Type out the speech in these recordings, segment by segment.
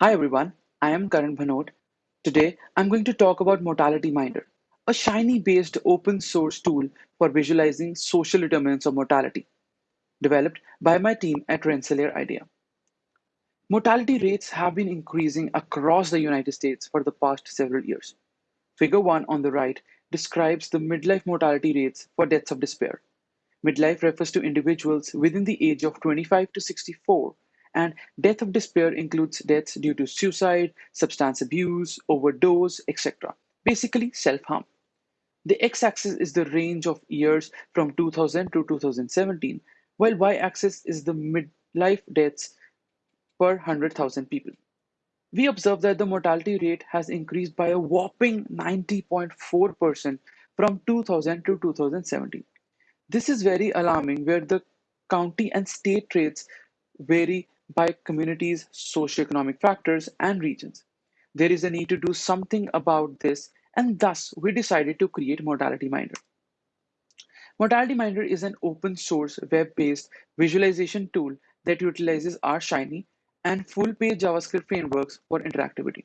Hi everyone, I am Karan Bhanot. Today I'm going to talk about Mortality Minder, a Shiny based open source tool for visualizing social determinants of mortality, developed by my team at Rensselaer IDEA. Mortality rates have been increasing across the United States for the past several years. Figure 1 on the right describes the midlife mortality rates for deaths of despair. Midlife refers to individuals within the age of 25 to 64 and death of despair includes deaths due to suicide, substance abuse, overdose, etc. Basically, self harm. The x axis is the range of years from 2000 to 2017, while y axis is the midlife deaths per 100,000 people. We observe that the mortality rate has increased by a whopping 90.4% from 2000 to 2017. This is very alarming, where the county and state rates vary by communities, socioeconomic factors, and regions. There is a need to do something about this, and thus we decided to create Mortality Minder. Mortality Minder is an open source web based visualization tool that utilizes R Shiny and full page JavaScript frameworks for interactivity.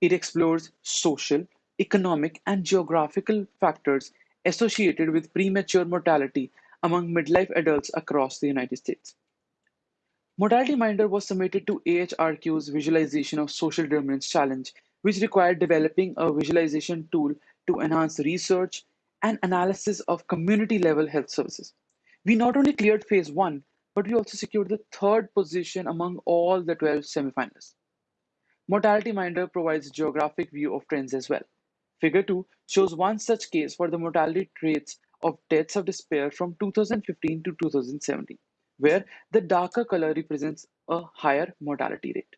It explores social, economic, and geographical factors associated with premature mortality among midlife adults across the United States. Mortality Minder was submitted to AHRQ's Visualization of Social Determinants Challenge, which required developing a visualization tool to enhance research and analysis of community level health services. We not only cleared phase one, but we also secured the third position among all the 12 semifinalists. Mortality Minder provides geographic view of trends as well. Figure 2 shows one such case for the mortality rates of deaths of despair from 2015 to 2017 where the darker color represents a higher mortality rate.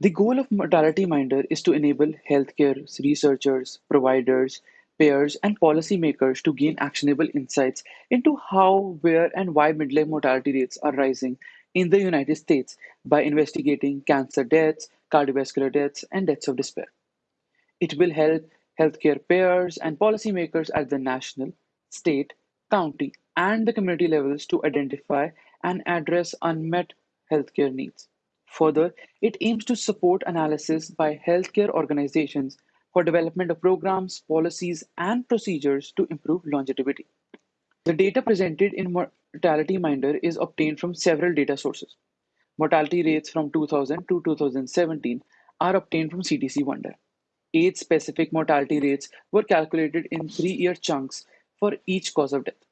The goal of Mortality Minder is to enable healthcare researchers, providers, payers, and policymakers to gain actionable insights into how, where, and why midlife mortality rates are rising in the United States by investigating cancer deaths, cardiovascular deaths, and deaths of despair. It will help healthcare payers and policymakers at the national, state, county, and the community levels to identify and address unmet healthcare needs. Further, it aims to support analysis by healthcare organizations for development of programs, policies, and procedures to improve longevity. The data presented in Mortality Minder is obtained from several data sources. Mortality rates from 2000 to 2017 are obtained from CDC Wonder. Age specific mortality rates were calculated in three year chunks for each cause of death.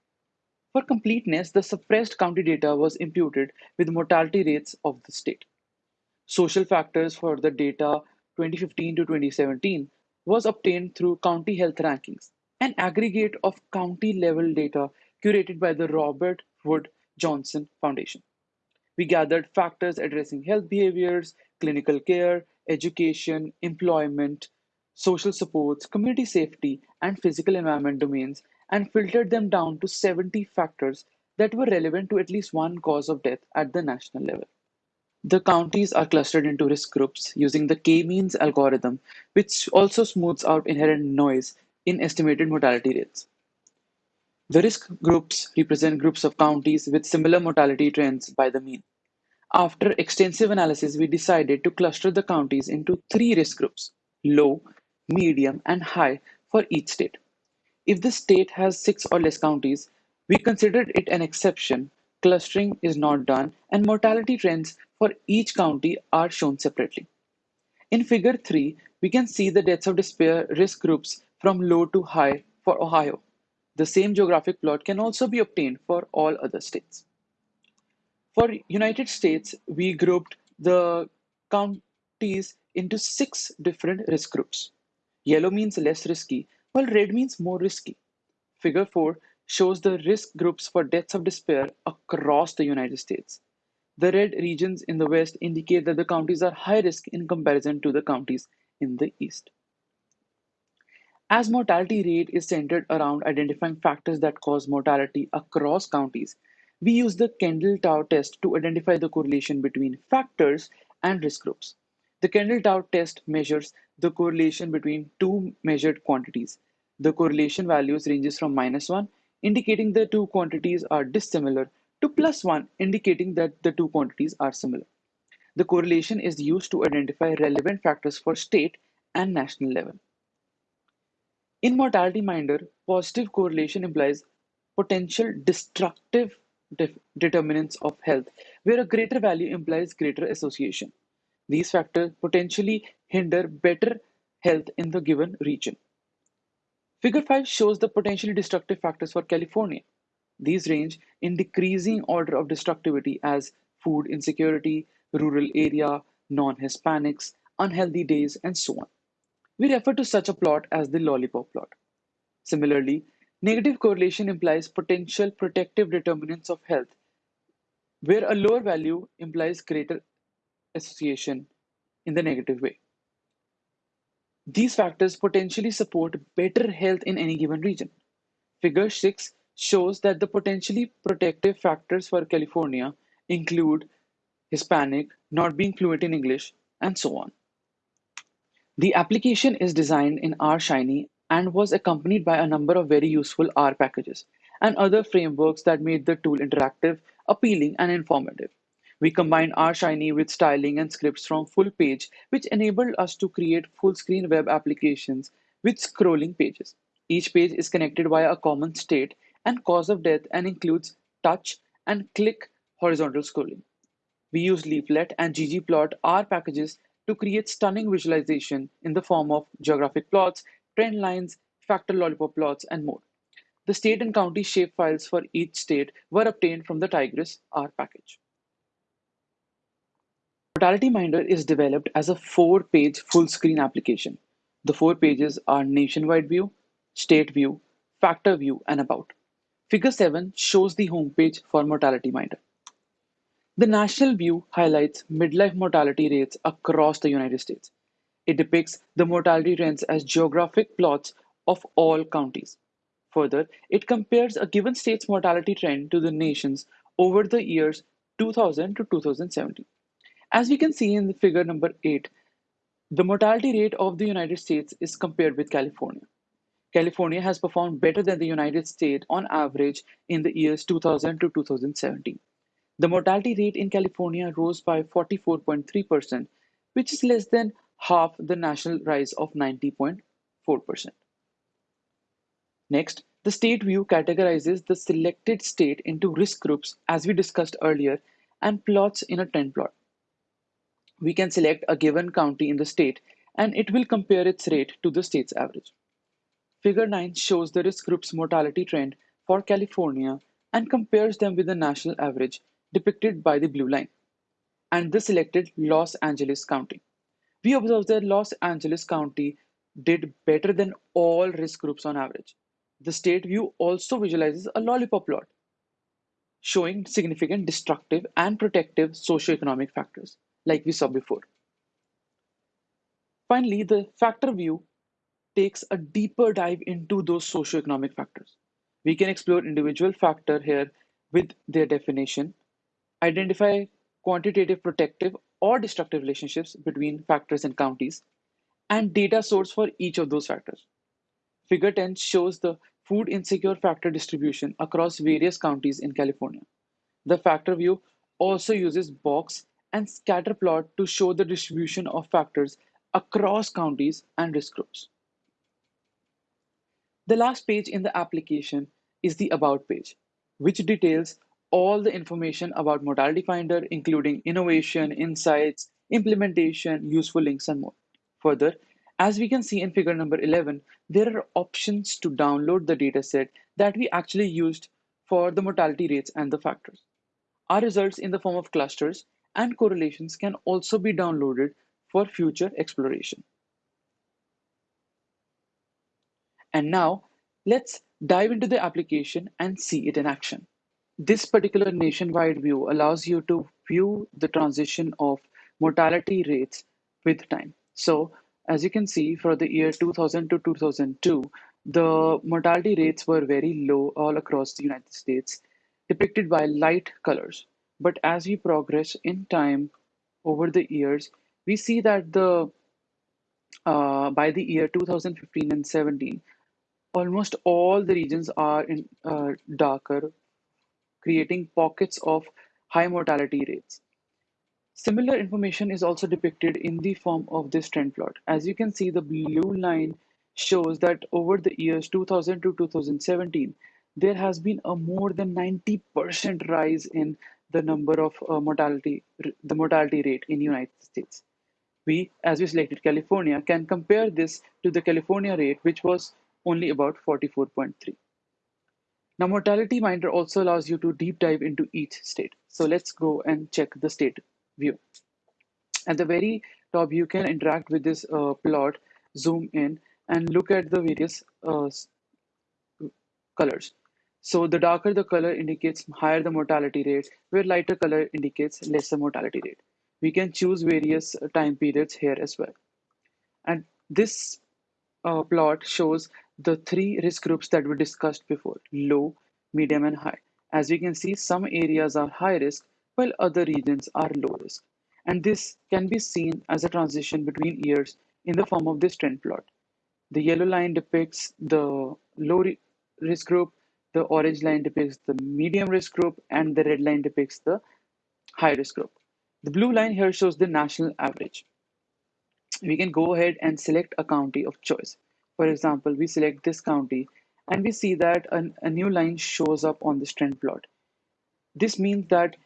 For completeness, the suppressed county data was imputed with mortality rates of the state. Social factors for the data 2015 to 2017 was obtained through county health rankings, an aggregate of county level data curated by the Robert Wood Johnson Foundation. We gathered factors addressing health behaviors, clinical care, education, employment, social supports, community safety, and physical environment domains and filtered them down to 70 factors that were relevant to at least one cause of death at the national level. The counties are clustered into risk groups using the k-means algorithm, which also smooths out inherent noise in estimated mortality rates. The risk groups represent groups of counties with similar mortality trends by the mean. After extensive analysis, we decided to cluster the counties into three risk groups low, medium, and high for each state. If the state has six or less counties, we considered it an exception, clustering is not done, and mortality trends for each county are shown separately. In figure 3, we can see the deaths of despair risk groups from low to high for Ohio. The same geographic plot can also be obtained for all other states. For United States, we grouped the counties into six different risk groups. Yellow means less risky, while red means more risky. Figure 4 shows the risk groups for deaths of despair across the United States. The red regions in the west indicate that the counties are high risk in comparison to the counties in the east. As mortality rate is centered around identifying factors that cause mortality across counties, we use the Kendall-Tau test to identify the correlation between factors and risk groups. The Kendall-Tau test measures the correlation between two measured quantities. The correlation values ranges from minus 1, indicating the two quantities are dissimilar, to plus 1, indicating that the two quantities are similar. The correlation is used to identify relevant factors for state and national level. In Mortality Minder, positive correlation implies potential destructive determinants of health, where a greater value implies greater association. These factors potentially hinder better health in the given region. Figure 5 shows the potentially destructive factors for California. These range in decreasing order of destructivity as food insecurity, rural area, non-Hispanics, unhealthy days, and so on. We refer to such a plot as the lollipop plot. Similarly, negative correlation implies potential protective determinants of health, where a lower value implies greater association in the negative way. These factors potentially support better health in any given region. Figure 6 shows that the potentially protective factors for California include Hispanic, not being fluent in English, and so on. The application is designed in R Shiny and was accompanied by a number of very useful R packages and other frameworks that made the tool interactive, appealing, and informative. We combined R Shiny with styling and scripts from full page, which enabled us to create full screen web applications with scrolling pages. Each page is connected via a common state and cause of death and includes touch and click horizontal scrolling. We use Leaflet and ggplot R packages to create stunning visualization in the form of geographic plots, trend lines, factor lollipop plots, and more. The state and county shapefiles for each state were obtained from the Tigris R package. Mortality Minder is developed as a four-page full-screen application. The four pages are Nationwide View, State View, Factor View, and About. Figure 7 shows the homepage for Mortality Minder. The national view highlights midlife mortality rates across the United States. It depicts the mortality trends as geographic plots of all counties. Further, it compares a given state's mortality trend to the nation's over the years 2000 to 2017. As we can see in the figure number 8, the mortality rate of the United States is compared with California. California has performed better than the United States on average in the years 2000 to 2017. The mortality rate in California rose by 44.3%, which is less than half the national rise of 90.4%. Next, the state view categorizes the selected state into risk groups as we discussed earlier and plots in a trend plot. We can select a given county in the state and it will compare its rate to the state's average. Figure 9 shows the risk group's mortality trend for California and compares them with the national average depicted by the blue line, and the selected Los Angeles County. We observe that Los Angeles County did better than all risk groups on average. The state view also visualizes a lollipop plot, showing significant destructive and protective socioeconomic factors, like we saw before. Finally, the factor view takes a deeper dive into those socioeconomic factors. We can explore individual factor here with their definition identify quantitative protective or destructive relationships between factors and counties, and data source for each of those factors. Figure 10 shows the food insecure factor distribution across various counties in California. The factor view also uses box and scatter plot to show the distribution of factors across counties and risk groups. The last page in the application is the About page, which details all the information about Mortality Minder, including innovation, insights, implementation, useful links, and more. Further, as we can see in figure number 11, there are options to download the dataset that we actually used for the mortality rates and the factors. Our results in the form of clusters and correlations can also be downloaded for future exploration. And now, let's dive into the application and see it in action. This particular nationwide view allows you to view the transition of mortality rates with time. So as you can see for the year 2000 to 2002, the mortality rates were very low all across the United States, depicted by light colors. But as we progress in time over the years, we see that the uh, by the year 2015 and 17, almost all the regions are in uh, darker creating pockets of high mortality rates. Similar information is also depicted in the form of this trend plot. As you can see, the blue line shows that over the years 2000 to 2017, there has been a more than 90% rise in the number of uh, mortality, the mortality rate in United States. We, as we selected California, can compare this to the California rate, which was only about 44.3. Now, Mortality Minder also allows you to deep dive into each state. So let's go and check the state view. At the very top, you can interact with this uh, plot, zoom in, and look at the various uh, colors. So the darker the color indicates higher the mortality rate, where lighter color indicates lesser mortality rate. We can choose various uh, time periods here as well. And this uh, plot shows the three risk groups that we discussed before, low, medium, and high. As we can see, some areas are high risk, while other regions are low risk. And this can be seen as a transition between years in the form of this trend plot. The yellow line depicts the low risk group, the orange line depicts the medium risk group, and the red line depicts the high risk group. The blue line here shows the national average. We can go ahead and select a county of choice. For example, we select this county and we see that a, a new line shows up on this trend plot. This means that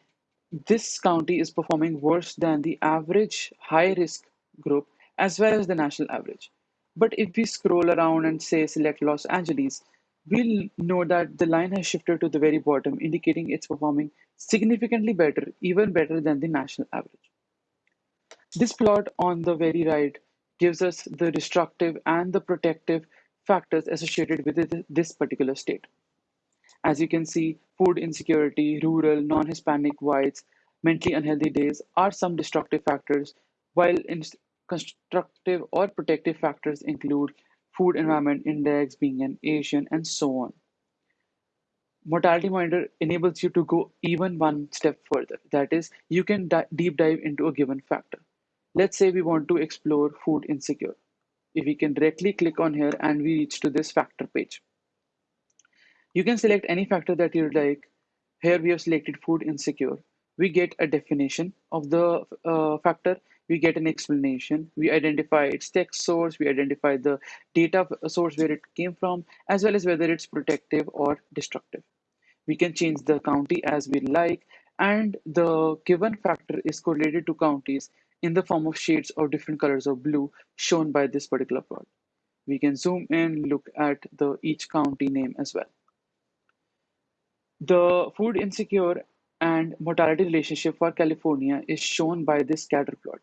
this county is performing worse than the average high risk group as well as the national average. But if we scroll around and say select Los Angeles, we'll know that the line has shifted to the very bottom, indicating it's performing significantly better, even better than the national average. This plot on the very right gives us the destructive and the protective factors associated with this particular state. As you can see, food insecurity, rural, non-Hispanic whites, mentally unhealthy days are some destructive factors, while constructive or protective factors include food environment index, being an Asian, and so on. Mortality Monitor enables you to go even one step further. That is, you can deep dive into a given factor. Let's say we want to explore food insecure. If we can directly click on here and we reach to this factor page. You can select any factor that you like. Here we have selected food insecure. We get a definition of the uh, factor. We get an explanation. We identify its text source. We identify the data source where it came from, as well as whether it's protective or destructive. We can change the county as we like, and the given factor is correlated to counties in the form of shades of different colors of blue shown by this particular plot. We can zoom in, look at the each county name as well. The food insecure and mortality relationship for California is shown by this scatter plot.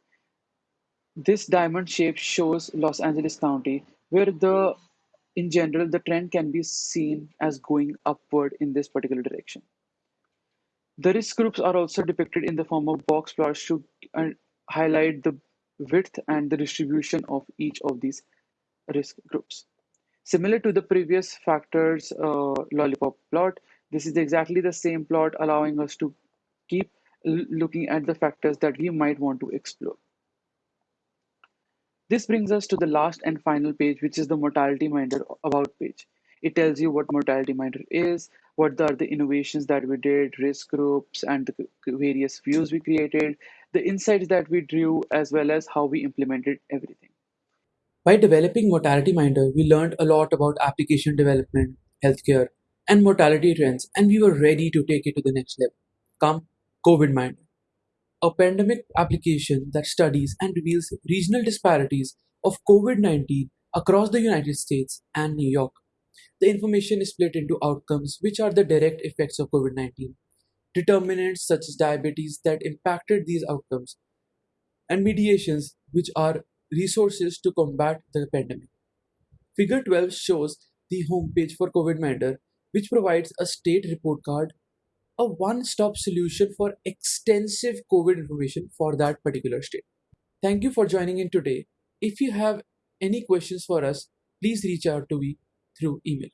This diamond shape shows Los Angeles County, where the in general the trend can be seen as going upward in this particular direction. The risk groups are also depicted in the form of box plots to uh, highlight the width and the distribution of each of these risk groups. Similar to the previous factors uh, lollipop plot, this is exactly the same plot allowing us to keep looking at the factors that we might want to explore. This brings us to the last and final page, which is the Mortality Minder About page. It tells you what Mortality Minder is, what are the innovations that we did, risk groups, and the various views we created, the insights that we drew, as well as how we implemented everything. By developing Mortality Minder, we learned a lot about application development, healthcare, and mortality trends, and we were ready to take it to the next level. Come, COVID Minder, a pandemic application that studies and reveals regional disparities of COVID 19 across the United States and New York. The information is split into outcomes, which are the direct effects of COVID 19, determinants such as diabetes that impacted these outcomes, and mediations, which are resources to combat the pandemic. Figure 12 shows the homepage for COVID Minder, which provides a state report card, a one stop solution for extensive COVID information for that particular state. Thank you for joining in today. If you have any questions for us, please reach out to me through email.